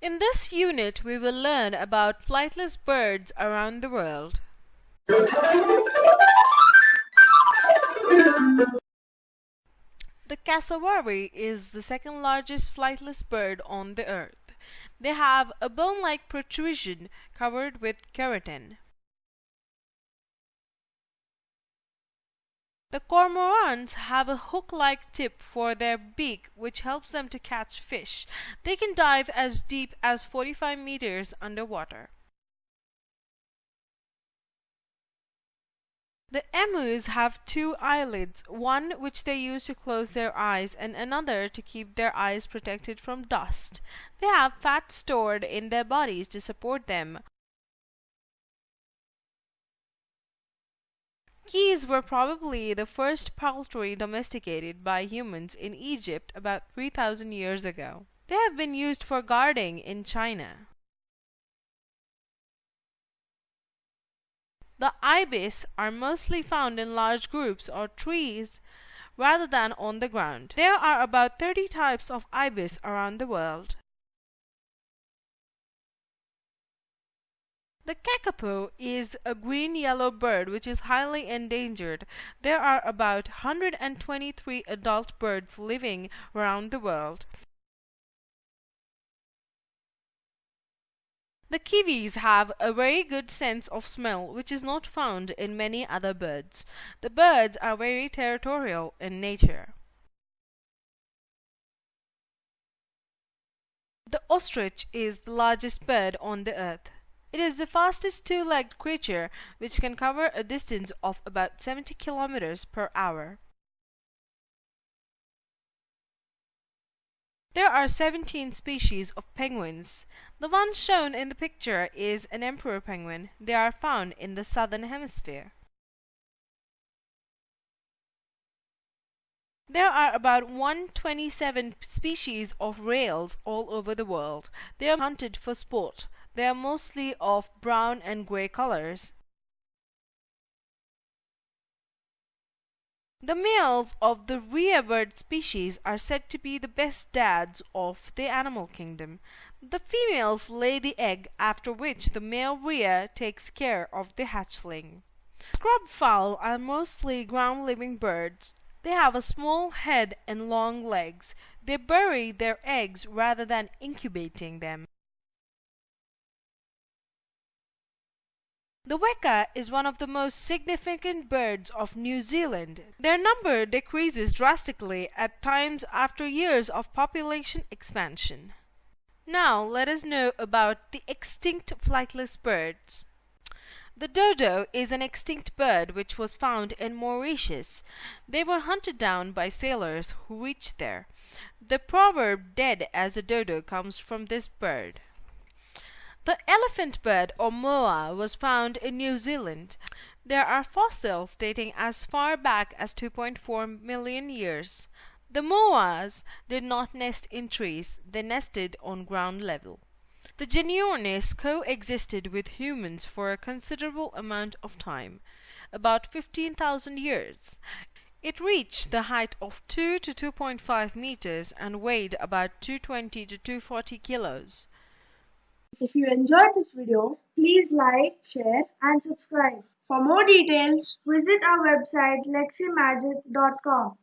In this unit, we will learn about flightless birds around the world. The cassowary is the second largest flightless bird on the earth. They have a bone-like protrusion covered with keratin. The cormorants have a hook-like tip for their beak which helps them to catch fish. They can dive as deep as 45 meters underwater. The emus have two eyelids, one which they use to close their eyes and another to keep their eyes protected from dust. They have fat stored in their bodies to support them. Geese were probably the first poultry domesticated by humans in Egypt about 3000 years ago. They have been used for guarding in China. The ibis are mostly found in large groups or trees rather than on the ground. There are about 30 types of ibis around the world. The kakapo is a green-yellow bird which is highly endangered. There are about 123 adult birds living around the world. The kiwis have a very good sense of smell which is not found in many other birds. The birds are very territorial in nature. The ostrich is the largest bird on the earth. It is the fastest two-legged creature which can cover a distance of about 70 kilometers per hour. There are 17 species of penguins. The one shown in the picture is an emperor penguin. They are found in the southern hemisphere. There are about 127 species of rails all over the world. They are hunted for sport. They are mostly of brown and gray colors. The males of the rhea bird species are said to be the best dads of the animal kingdom. The females lay the egg after which the male rhea takes care of the hatchling. Scrub fowl are mostly ground-living birds. They have a small head and long legs. They bury their eggs rather than incubating them. The weka is one of the most significant birds of New Zealand. Their number decreases drastically at times after years of population expansion. Now let us know about the extinct flightless birds. The dodo is an extinct bird which was found in Mauritius. They were hunted down by sailors who reached there. The proverb dead as a dodo comes from this bird. The elephant bird or moa was found in New Zealand. There are fossils dating as far back as 2.4 million years. The moas did not nest in trees, they nested on ground level. The Genyornis coexisted with humans for a considerable amount of time, about 15,000 years. It reached the height of 2 to 2.5 meters and weighed about 220 to 240 kilos. If you enjoyed this video, please like, share and subscribe. For more details, visit our website leximagic.com.